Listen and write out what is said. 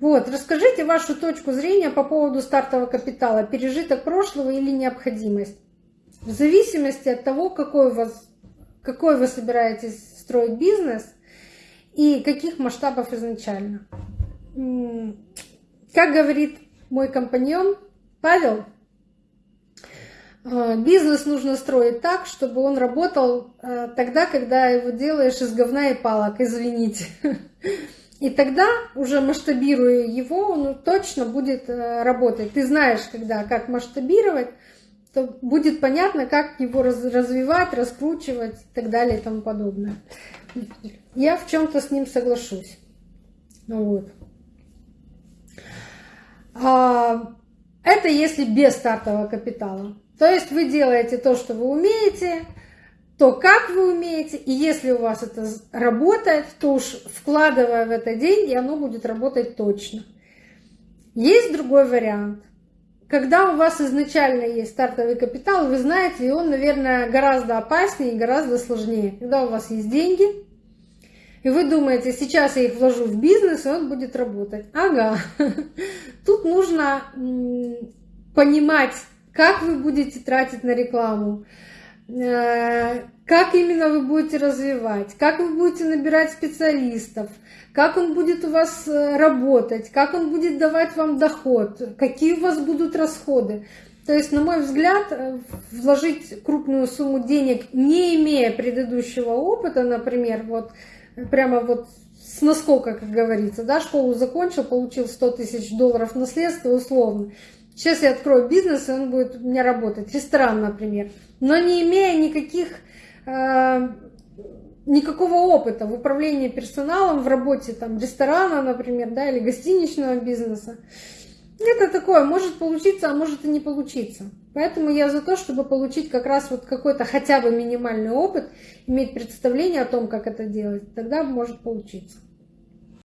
Вот, расскажите вашу точку зрения по поводу стартового капитала, пережиток прошлого или необходимость. В зависимости от того, какой, у вас, какой вы собираетесь строить бизнес и каких масштабов изначально. Как говорит мой компаньон Павел, э, бизнес нужно строить так, чтобы он работал э, тогда, когда его делаешь из говна и палок, извините. И тогда, уже масштабируя его, он точно будет э, работать. Ты знаешь, когда, как масштабировать, то будет понятно, как его развивать, раскручивать и так далее и тому подобное. Я в чем-то с ним соглашусь. Вот. А, это если без стартового капитала. То есть вы делаете то, что вы умеете, то, как вы умеете, и если у вас это работает, то уж вкладывая в это деньги, оно будет работать точно. Есть другой вариант. Когда у вас изначально есть стартовый капитал, вы знаете, и он, наверное, гораздо опаснее и гораздо сложнее. Когда у вас есть деньги, и вы думаете, сейчас я их вложу в бизнес, и он будет работать. Ага. Тут нужно понимать, как вы будете тратить на рекламу, как именно вы будете развивать, как вы будете набирать специалистов, как он будет у вас э, работать, как он будет давать вам доход, какие у вас будут расходы. То есть, на мой взгляд, э, вложить крупную сумму денег, не имея предыдущего опыта, например, вот прямо вот с наскока, как говорится, да, школу закончил, получил 100 тысяч долларов наследства условно. Сейчас я открою бизнес, и он будет у меня работать, ресторан, например. Но не имея никаких, э, никакого опыта в управлении персоналом, в работе там, ресторана, например, да, или гостиничного бизнеса. Это такое, может получиться, а может и не получиться. Поэтому я за то, чтобы получить как раз вот какой-то хотя бы минимальный опыт, иметь представление о том, как это делать, тогда может получиться.